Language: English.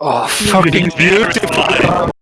Oh, fucking beautiful.